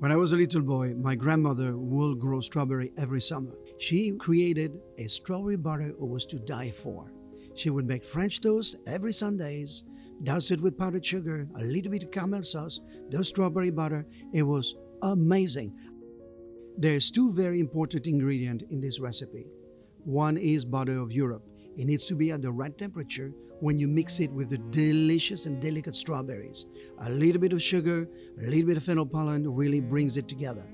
When I was a little boy, my grandmother would grow strawberry every summer. She created a strawberry butter it was to die for. She would make French toast every Sundays, douse it with powdered sugar, a little bit of caramel sauce, the strawberry butter. It was amazing. There's two very important ingredients in this recipe. One is butter of Europe. It needs to be at the right temperature when you mix it with the delicious and delicate strawberries. A little bit of sugar, a little bit of fennel pollen really brings it together.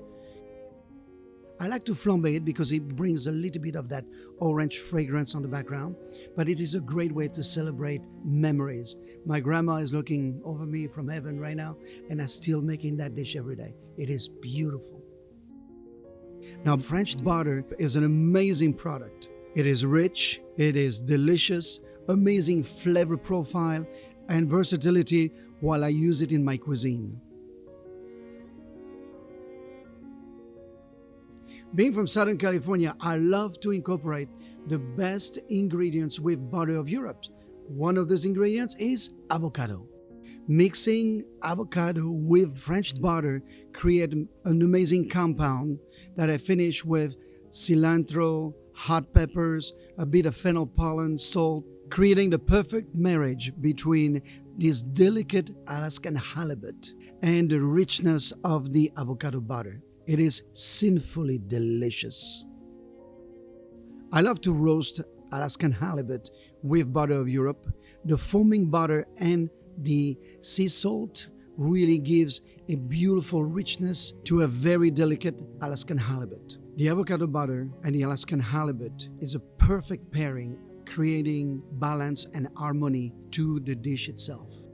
I like to flambe it because it brings a little bit of that orange fragrance on the background, but it is a great way to celebrate memories. My grandma is looking over me from heaven right now, and I'm still making that dish every day. It is beautiful. Now, French butter is an amazing product. It is rich, it is delicious, amazing flavor profile, and versatility while I use it in my cuisine. Being from Southern California, I love to incorporate the best ingredients with butter of Europe. One of those ingredients is avocado. Mixing avocado with French butter create an amazing compound that I finish with cilantro, hot peppers, a bit of fennel pollen, salt, creating the perfect marriage between this delicate Alaskan halibut and the richness of the avocado butter. It is sinfully delicious. I love to roast Alaskan halibut with butter of Europe. The foaming butter and the sea salt really gives a beautiful richness to a very delicate Alaskan halibut. The avocado butter and the Alaskan halibut is a perfect pairing, creating balance and harmony to the dish itself.